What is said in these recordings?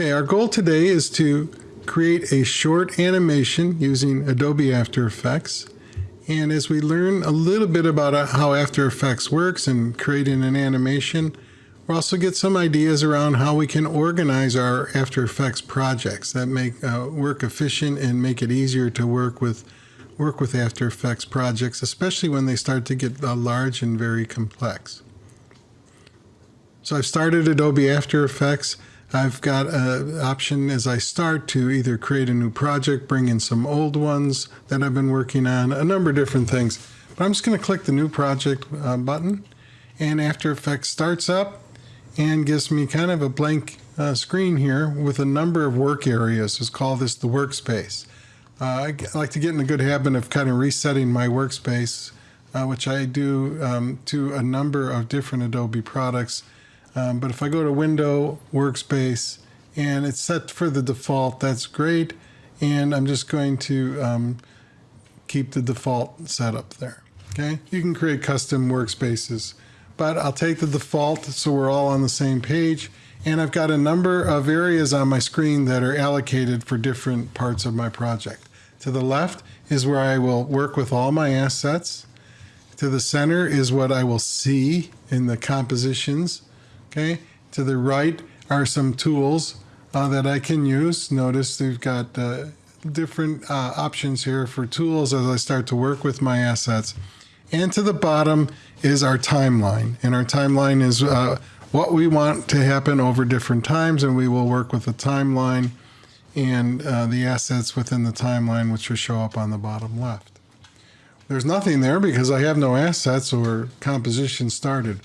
Okay, our goal today is to create a short animation using Adobe After Effects. And as we learn a little bit about uh, how After Effects works and creating an animation, we'll also get some ideas around how we can organize our After Effects projects that make uh, work efficient and make it easier to work with work with After Effects projects, especially when they start to get uh, large and very complex. So I've started Adobe After Effects. I've got an option as I start to either create a new project, bring in some old ones that I've been working on, a number of different things. But I'm just going to click the new project uh, button and After Effects starts up and gives me kind of a blank uh, screen here with a number of work areas. Let's call this the workspace. Uh, I like to get in a good habit of kind of resetting my workspace, uh, which I do um, to a number of different Adobe products um, but if I go to Window, Workspace, and it's set for the default, that's great. And I'm just going to um, keep the default setup there. Okay, you can create custom workspaces, but I'll take the default so we're all on the same page. And I've got a number of areas on my screen that are allocated for different parts of my project. To the left is where I will work with all my assets. To the center is what I will see in the compositions Okay, to the right are some tools uh, that I can use. Notice they've got uh, different uh, options here for tools as I start to work with my assets. And to the bottom is our timeline. And our timeline is uh, what we want to happen over different times, and we will work with the timeline and uh, the assets within the timeline, which will show up on the bottom left. There's nothing there because I have no assets or composition started.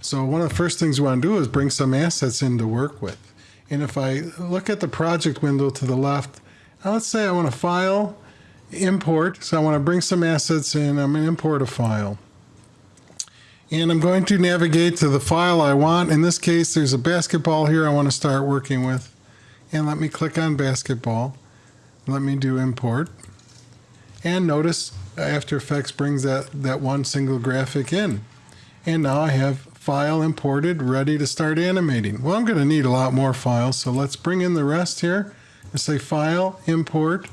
So one of the first things we want to do is bring some assets in to work with. And if I look at the project window to the left, let's say I want to file, import. So I want to bring some assets in. I'm going to import a file. And I'm going to navigate to the file I want. In this case, there's a basketball here I want to start working with. And let me click on basketball. Let me do import. And notice After Effects brings that, that one single graphic in. And now I have file imported, ready to start animating. Well, I'm going to need a lot more files, so let's bring in the rest here and say File, Import.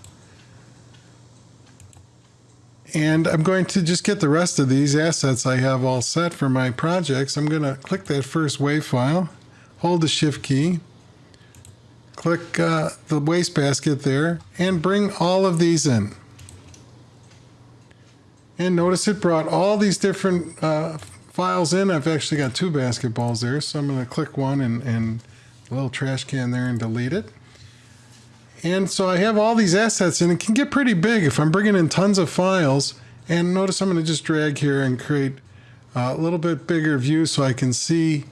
And I'm going to just get the rest of these assets I have all set for my projects. I'm going to click that first WAV file, hold the Shift key, click uh, the wastebasket there, and bring all of these in. And notice it brought all these different uh, files in. I've actually got two basketballs there, so I'm going to click one and, and a little trash can there and delete it. And so I have all these assets and it can get pretty big if I'm bringing in tons of files. And notice I'm going to just drag here and create a little bit bigger view so I can see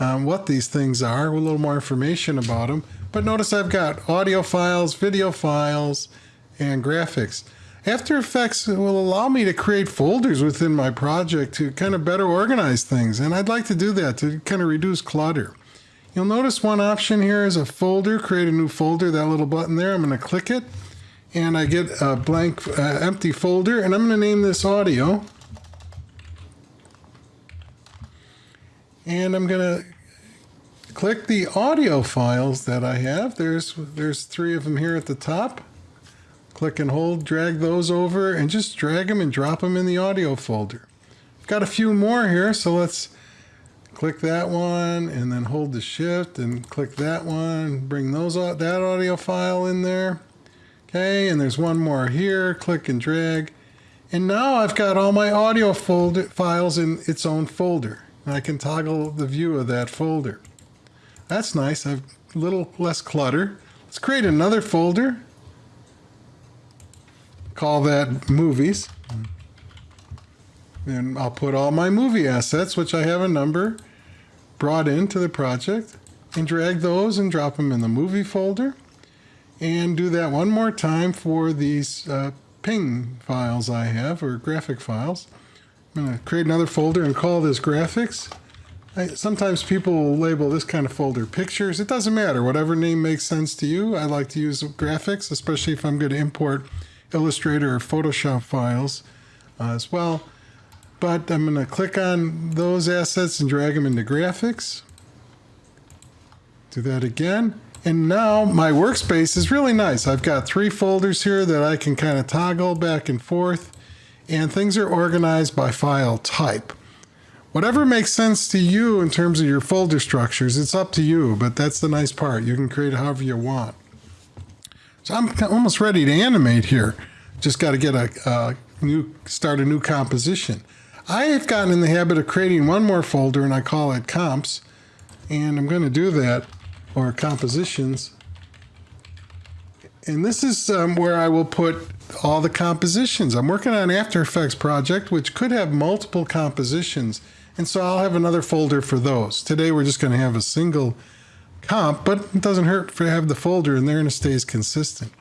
um, what these things are, a little more information about them. But notice I've got audio files, video files, and graphics. After Effects will allow me to create folders within my project to kind of better organize things. And I'd like to do that to kind of reduce clutter. You'll notice one option here is a folder, create a new folder, that little button there. I'm going to click it and I get a blank uh, empty folder and I'm going to name this audio. And I'm going to click the audio files that I have. There's, there's three of them here at the top. Click and hold, drag those over, and just drag them and drop them in the audio folder. I've got a few more here, so let's click that one and then hold the shift and click that one, bring those that audio file in there. Okay, and there's one more here, click and drag. And now I've got all my audio folder files in its own folder. And I can toggle the view of that folder. That's nice, I've a little less clutter. Let's create another folder call that movies. And I'll put all my movie assets, which I have a number, brought into the project, and drag those and drop them in the movie folder. And do that one more time for these uh, ping files I have, or graphic files. I'm going to create another folder and call this graphics. I, sometimes people will label this kind of folder pictures. It doesn't matter, whatever name makes sense to you. I like to use graphics, especially if I'm going to import Illustrator or Photoshop files uh, as well. But I'm going to click on those assets and drag them into graphics. Do that again. And now my workspace is really nice. I've got three folders here that I can kind of toggle back and forth, and things are organized by file type. Whatever makes sense to you in terms of your folder structures, it's up to you, but that's the nice part. You can create however you want. So I'm almost ready to animate here. Just got to get a, a new, start a new composition. I have gotten in the habit of creating one more folder and I call it comps. And I'm going to do that, or compositions. And this is um, where I will put all the compositions. I'm working on After Effects project, which could have multiple compositions. And so I'll have another folder for those. Today we're just going to have a single comp, but it doesn't hurt to have the folder in there and it stays consistent.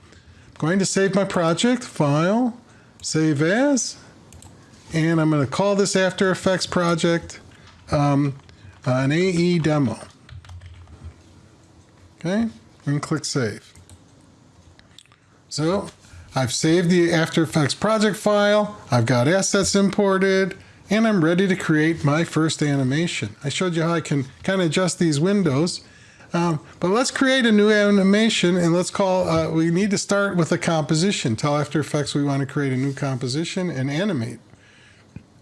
I'm going to save my project, File, Save As, and I'm going to call this After Effects project um, an AE demo. Okay, and click Save. So I've saved the After Effects project file, I've got assets imported, and I'm ready to create my first animation. I showed you how I can kind of adjust these windows. Um, but let's create a new animation and let's call, uh, we need to start with a composition. Tell After Effects we want to create a new composition and animate.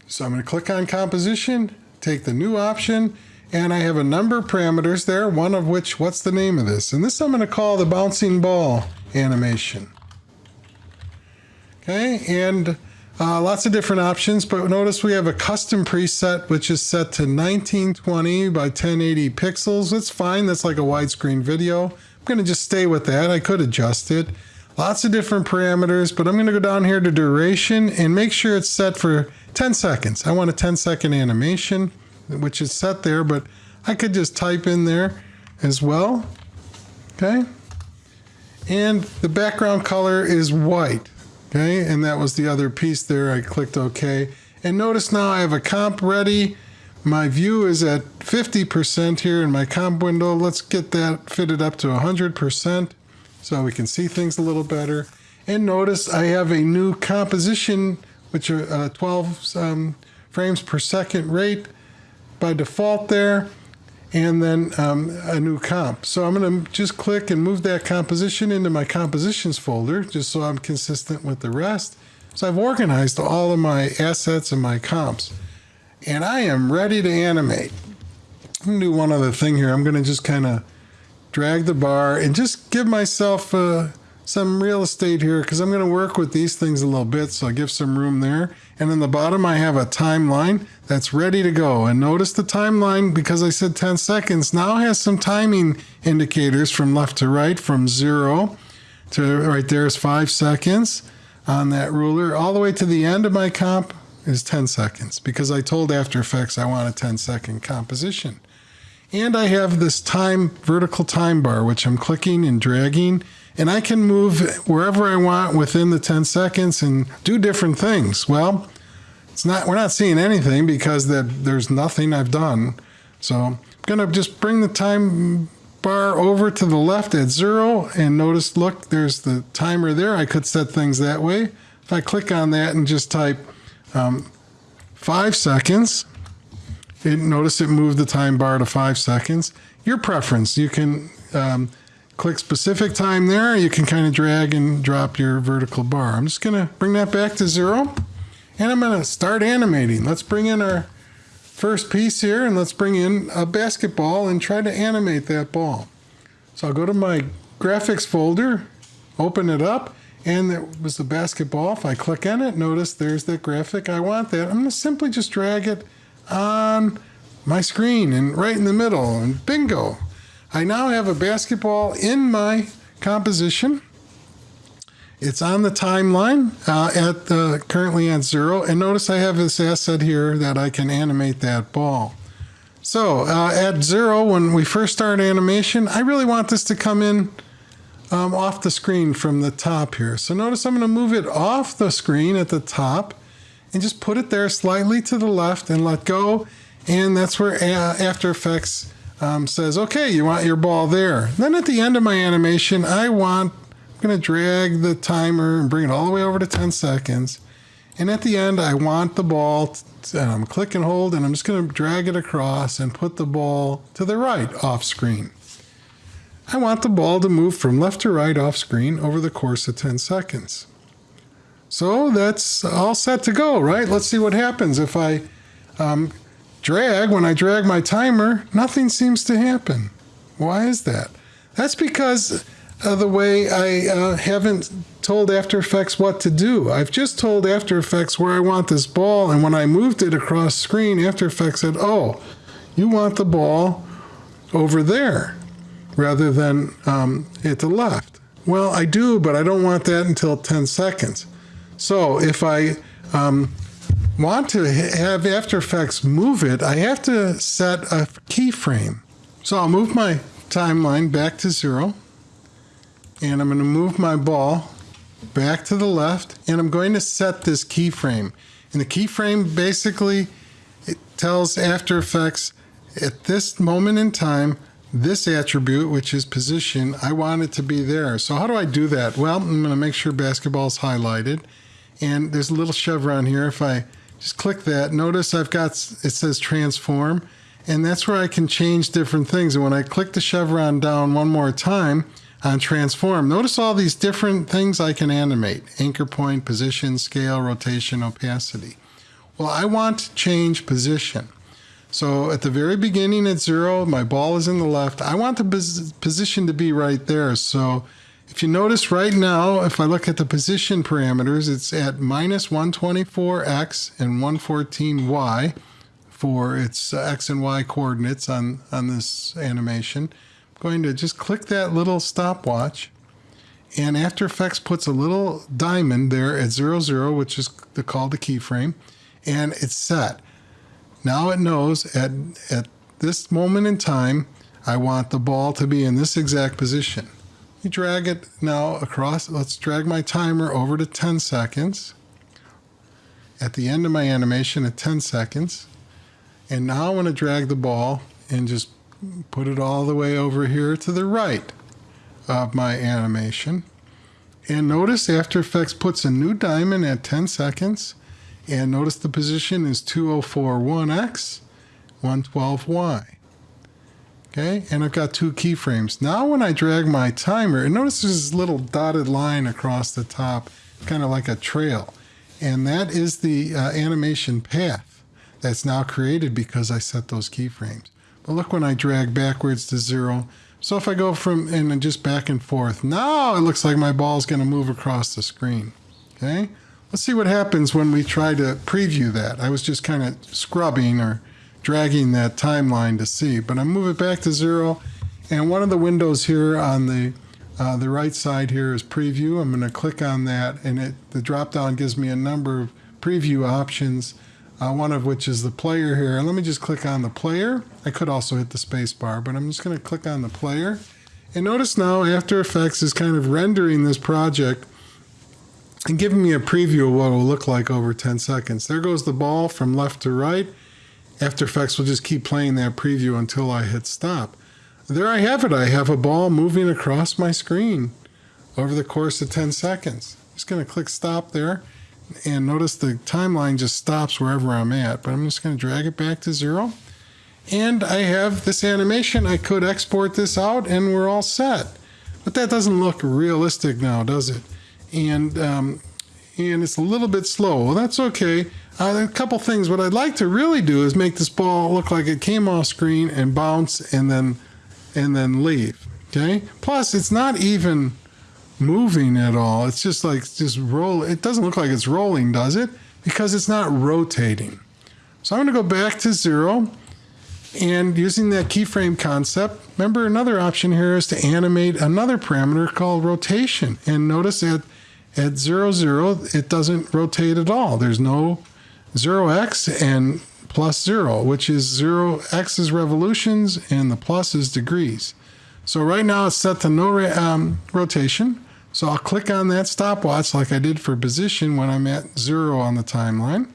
So I'm going to click on composition, take the new option, and I have a number of parameters there, one of which, what's the name of this? And this I'm going to call the bouncing ball animation. Okay, and uh, lots of different options, but notice we have a custom preset which is set to 1920 by 1080 pixels. That's fine, that's like a widescreen video. I'm going to just stay with that. I could adjust it. Lots of different parameters, but I'm going to go down here to duration and make sure it's set for 10 seconds. I want a 10 second animation, which is set there, but I could just type in there as well. Okay. And the background color is white. Okay, and that was the other piece there. I clicked OK. And notice now I have a comp ready. My view is at 50% here in my comp window. Let's get that fitted up to 100% so we can see things a little better. And notice I have a new composition, which are uh, 12 um, frames per second rate by default there and then um, a new comp. So I'm going to just click and move that composition into my compositions folder just so I'm consistent with the rest. So I've organized all of my assets and my comps and I am ready to animate. I'm going to do one other thing here. I'm going to just kind of drag the bar and just give myself uh, some real estate here because I'm going to work with these things a little bit so I give some room there. And in the bottom I have a timeline that's ready to go. And notice the timeline, because I said 10 seconds, now has some timing indicators from left to right, from zero to right there is five seconds on that ruler. All the way to the end of my comp is 10 seconds because I told After Effects I want a 10 second composition. And I have this time vertical time bar, which I'm clicking and dragging, and I can move wherever I want within the 10 seconds and do different things. Well, it's not, we're not seeing anything because that there's nothing I've done. So I'm gonna just bring the time bar over to the left at zero and notice, look, there's the timer there. I could set things that way. If I click on that and just type um, five seconds, it, notice it moved the time bar to five seconds. Your preference, you can um, click specific time there. You can kind of drag and drop your vertical bar. I'm just gonna bring that back to zero. And I'm going to start animating. Let's bring in our first piece here and let's bring in a basketball and try to animate that ball. So I'll go to my graphics folder, open it up, and there was the basketball. If I click on it, notice there's that graphic. I want that. I'm going to simply just drag it on my screen and right in the middle and bingo. I now have a basketball in my composition. It's on the timeline uh, at the, currently at zero. And notice I have this asset here that I can animate that ball. So uh, at zero, when we first start animation, I really want this to come in um, off the screen from the top here. So notice I'm going to move it off the screen at the top and just put it there slightly to the left and let go. And that's where uh, After Effects um, says, okay, you want your ball there. Then at the end of my animation, I want I'm going to drag the timer and bring it all the way over to 10 seconds. And at the end, I want the ball, and I'm click and hold, and I'm just going to drag it across and put the ball to the right off screen. I want the ball to move from left to right off screen over the course of 10 seconds. So that's all set to go, right? Let's see what happens if I um, drag. When I drag my timer, nothing seems to happen. Why is that? That's because of the way I uh, haven't told After Effects what to do. I've just told After Effects where I want this ball, and when I moved it across screen, After Effects said, oh, you want the ball over there rather than um, at the left. Well, I do, but I don't want that until 10 seconds. So if I um, want to have After Effects move it, I have to set a keyframe. So I'll move my timeline back to zero, and I'm going to move my ball back to the left, and I'm going to set this keyframe. And the keyframe basically it tells After Effects at this moment in time, this attribute, which is position, I want it to be there. So how do I do that? Well, I'm going to make sure basketball is highlighted. And there's a little chevron here. If I just click that, notice I've got, it says transform. And that's where I can change different things. And when I click the chevron down one more time on transform, notice all these different things I can animate. Anchor point, position, scale, rotation, opacity. Well, I want to change position. So at the very beginning at zero, my ball is in the left. I want the position to be right there. So if you notice right now, if I look at the position parameters, it's at minus 124x and 114y for its uh, x and y coordinates on, on this animation. I'm going to just click that little stopwatch and After Effects puts a little diamond there at 00, zero, which is the, called the keyframe, and it's set. Now it knows at, at this moment in time, I want the ball to be in this exact position. You drag it now across, let's drag my timer over to 10 seconds. At the end of my animation at 10 seconds. And now I want to drag the ball and just put it all the way over here to the right of my animation. And notice After Effects puts a new diamond at 10 seconds and notice the position is 2041X, 112Y. Okay, and I've got two keyframes. Now when I drag my timer, and notice there's this little dotted line across the top, kind of like a trail. And that is the uh, animation path that's now created because I set those keyframes. But look when I drag backwards to zero. So if I go from and just back and forth, now it looks like my ball is going to move across the screen. Okay, Let's see what happens when we try to preview that. I was just kind of scrubbing or dragging that timeline to see, but I move it back to zero. And one of the windows here on the uh, the right side here is preview. I'm going to click on that and it the drop down gives me a number of preview options, uh, one of which is the player here. And let me just click on the player. I could also hit the space bar, but I'm just going to click on the player. And notice now After Effects is kind of rendering this project and giving me a preview of what it will look like over 10 seconds. There goes the ball from left to right. After Effects will just keep playing that preview until I hit stop. There I have it. I have a ball moving across my screen over the course of 10 seconds. Just going to click stop there and notice the timeline just stops wherever I'm at, but I'm just going to drag it back to zero. And I have this animation. I could export this out and we're all set. But that doesn't look realistic now, does it? and um, and it's a little bit slow. Well, that's okay. Uh, a couple things. What I'd like to really do is make this ball look like it came off screen and bounce and then and then leave. Okay. Plus, it's not even moving at all. It's just like just roll. It doesn't look like it's rolling, does it? Because it's not rotating. So I'm going to go back to zero. And using that keyframe concept, remember another option here is to animate another parameter called rotation. And notice that at 0, 0, it doesn't rotate at all. There's no 0x and plus 0, which is 0, x is revolutions and the plus is degrees. So right now it's set to no um, rotation. So I'll click on that stopwatch like I did for position when I'm at 0 on the timeline.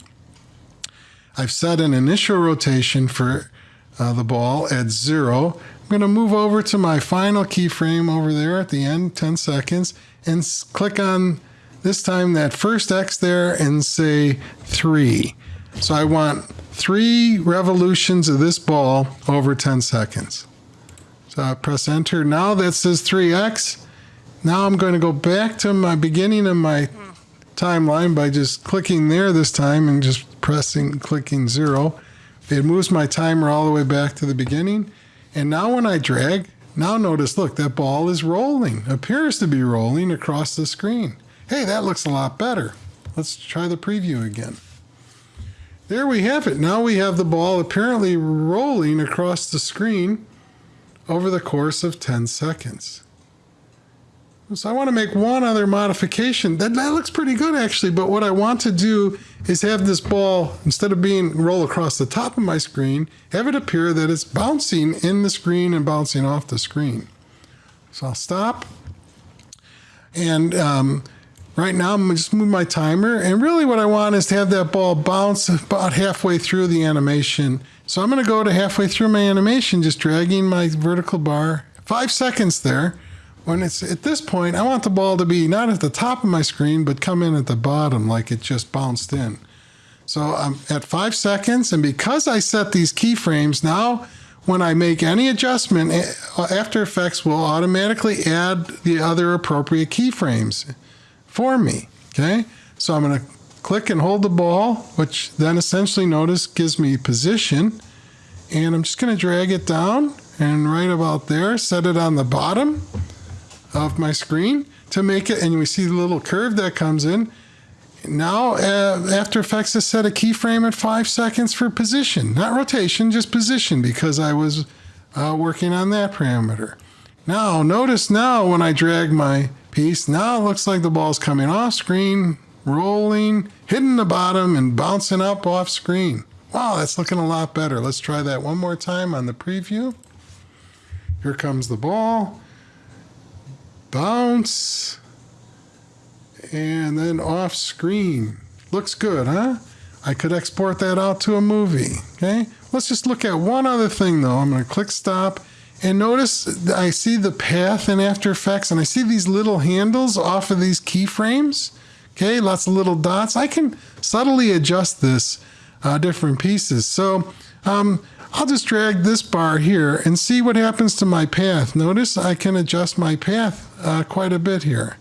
I've set an initial rotation for uh, the ball at 0. I'm going to move over to my final keyframe over there at the end, 10 seconds, and click on this time that first X there and say three. So I want three revolutions of this ball over 10 seconds. So I press enter. Now that says 3x. Now I'm going to go back to my beginning of my timeline by just clicking there this time and just pressing, clicking zero. It moves my timer all the way back to the beginning. And now when I drag, now notice, look, that ball is rolling, appears to be rolling across the screen. Hey, that looks a lot better. Let's try the preview again. There we have it. Now we have the ball apparently rolling across the screen over the course of 10 seconds. So I want to make one other modification. That, that looks pretty good actually, but what I want to do is have this ball, instead of being roll across the top of my screen, have it appear that it's bouncing in the screen and bouncing off the screen. So I'll stop. And um, right now I'm just move my timer. And really what I want is to have that ball bounce about halfway through the animation. So I'm going to go to halfway through my animation, just dragging my vertical bar, five seconds there when it's at this point, I want the ball to be not at the top of my screen, but come in at the bottom like it just bounced in. So I'm at five seconds, and because I set these keyframes, now when I make any adjustment, eh, After Effects will automatically add the other appropriate keyframes for me, okay? So I'm gonna click and hold the ball, which then essentially notice gives me position, and I'm just gonna drag it down and right about there, set it on the bottom, of my screen to make it, and we see the little curve that comes in. Now, uh, After Effects has set a keyframe at five seconds for position, not rotation, just position, because I was uh, working on that parameter. Now, notice now when I drag my piece, now it looks like the ball's coming off screen, rolling, hitting the bottom, and bouncing up off screen. Wow, that's looking a lot better. Let's try that one more time on the preview. Here comes the ball bounce, and then off screen. Looks good, huh? I could export that out to a movie, okay? Let's just look at one other thing though. I'm gonna click stop and notice I see the path in After Effects and I see these little handles off of these keyframes, okay? Lots of little dots. I can subtly adjust this uh, different pieces. So um, I'll just drag this bar here and see what happens to my path. Notice I can adjust my path uh, quite a bit here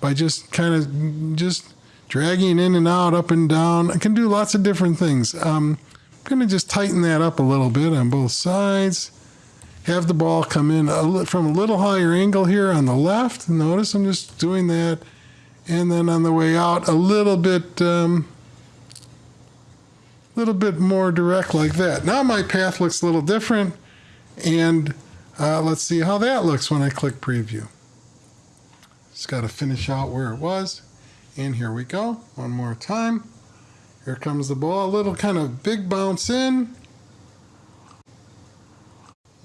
by just kind of just dragging in and out, up and down. I can do lots of different things. Um, I'm going to just tighten that up a little bit on both sides. Have the ball come in a from a little higher angle here on the left. Notice I'm just doing that. And then on the way out, a little bit um, little bit more direct like that. Now my path looks a little different and uh, let's see how that looks when I click preview. Just got to finish out where it was and here we go one more time. Here comes the ball, a little kind of big bounce in,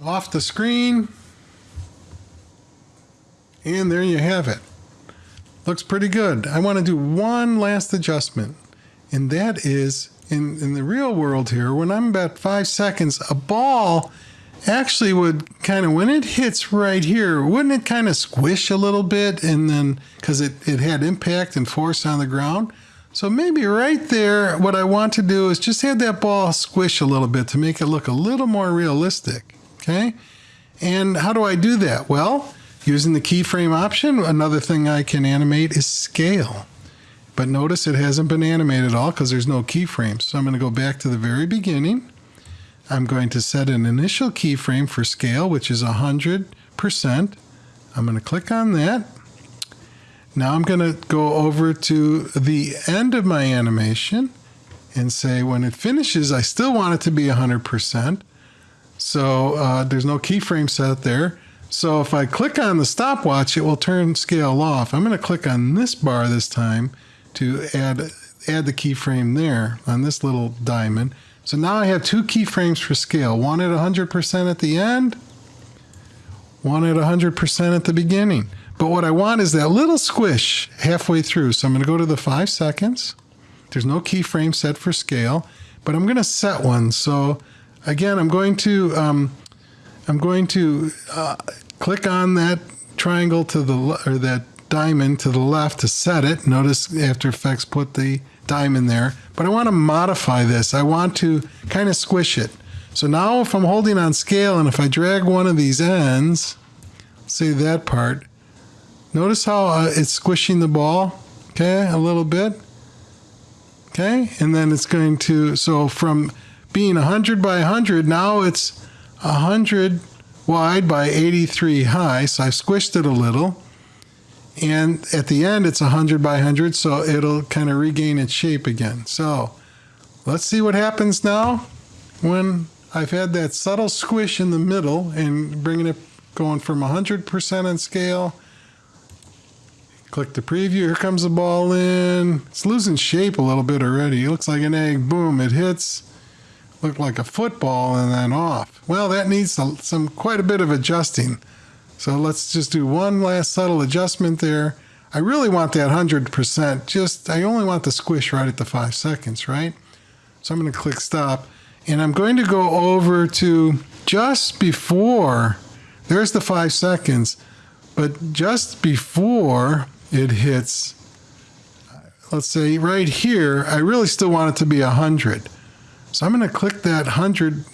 off the screen, and there you have it. Looks pretty good. I want to do one last adjustment, and that is in, in the real world here, when I'm about five seconds, a ball actually would kind of, when it hits right here, wouldn't it kind of squish a little bit? And then, because it, it had impact and force on the ground. So maybe right there, what I want to do is just have that ball squish a little bit to make it look a little more realistic. Okay. And how do I do that? Well, using the keyframe option, another thing I can animate is scale. But notice it hasn't been animated at all because there's no keyframes. So I'm going to go back to the very beginning. I'm going to set an initial keyframe for scale, which is 100%. I'm going to click on that. Now I'm going to go over to the end of my animation and say when it finishes, I still want it to be 100%. So uh, there's no keyframe set there. So if I click on the stopwatch, it will turn scale off. I'm going to click on this bar this time to add, add the keyframe there on this little diamond. So now I have two keyframes for scale, one at 100% at the end, one at 100% at the beginning. But what I want is that little squish halfway through. So I'm going to go to the five seconds. There's no keyframe set for scale, but I'm going to set one. So again, I'm going to um, I'm going to uh, click on that triangle to the or that diamond to the left to set it. Notice After Effects put the diamond there, but I want to modify this. I want to kind of squish it. So now if I'm holding on scale and if I drag one of these ends, say that part, notice how uh, it's squishing the ball, okay, a little bit. Okay, and then it's going to, so from being 100 by 100, now it's 100 wide by 83 high, so I've squished it a little. And at the end, it's 100 by 100, so it'll kind of regain its shape again. So let's see what happens now when I've had that subtle squish in the middle and bringing it going from 100% on scale. Click the preview. Here comes the ball in. It's losing shape a little bit already. It looks like an egg. Boom, it hits. Looked like a football and then off. Well, that needs some, some quite a bit of adjusting. So let's just do one last subtle adjustment there. I really want that 100%. Just, I only want the squish right at the five seconds, right? So I'm going to click stop. And I'm going to go over to just before, there's the five seconds, but just before it hits, let's say right here, I really still want it to be 100. So I'm going to click that 100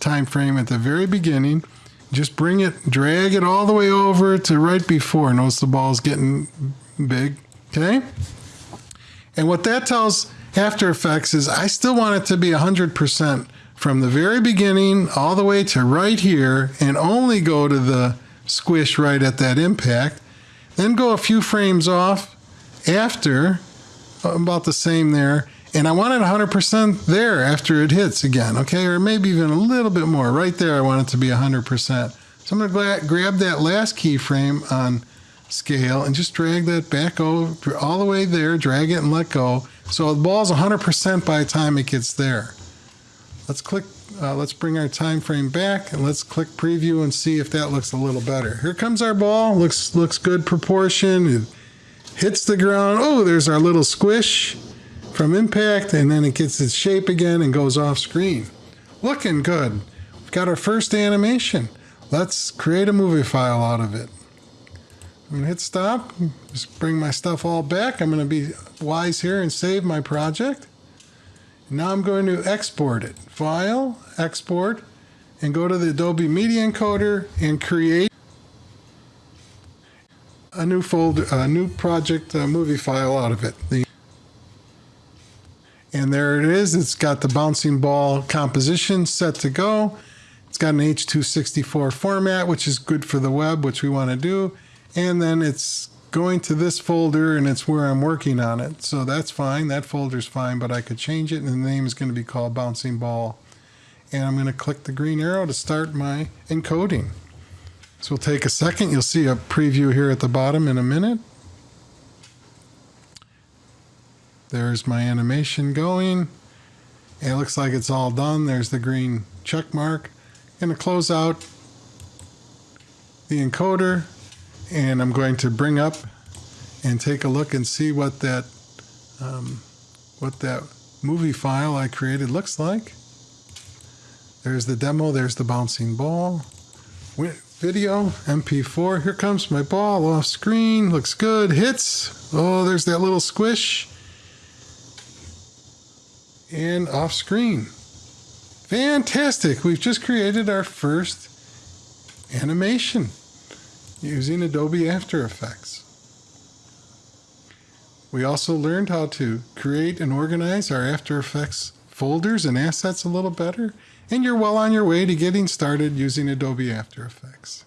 time frame at the very beginning just bring it, drag it all the way over to right before. Notice the ball's getting big, okay? And what that tells After Effects is I still want it to be 100% from the very beginning all the way to right here and only go to the squish right at that impact. Then go a few frames off after, about the same there, and I want it 100% there after it hits again, okay? Or maybe even a little bit more. Right there, I want it to be 100%. So I'm going to grab that last keyframe on scale and just drag that back over all the way there, drag it and let go. So the ball's 100% by the time it gets there. Let's click, uh, let's bring our time frame back and let's click preview and see if that looks a little better. Here comes our ball, looks, looks good proportion. It hits the ground. Oh, there's our little squish from impact and then it gets its shape again and goes off screen. Looking good. We've got our first animation. Let's create a movie file out of it. I'm gonna hit stop, just bring my stuff all back. I'm gonna be wise here and save my project. Now I'm going to export it. File, export, and go to the Adobe Media Encoder and create a new folder, a new project a movie file out of it. The and there it is. It's got the bouncing ball composition set to go. It's got an H264 format, which is good for the web, which we want to do. And then it's going to this folder and it's where I'm working on it. So that's fine. That folder's fine, but I could change it and the name is going to be called bouncing ball. And I'm going to click the green arrow to start my encoding. So we'll take a second. You'll see a preview here at the bottom in a minute. There's my animation going. It looks like it's all done. There's the green check mark. I'm going to close out the encoder and I'm going to bring up and take a look and see what that um, what that movie file I created looks like. There's the demo, there's the bouncing ball. Video, MP4, here comes my ball off screen, looks good, hits. Oh, there's that little squish and off screen. Fantastic! We've just created our first animation using Adobe After Effects. We also learned how to create and organize our After Effects folders and assets a little better, and you're well on your way to getting started using Adobe After Effects.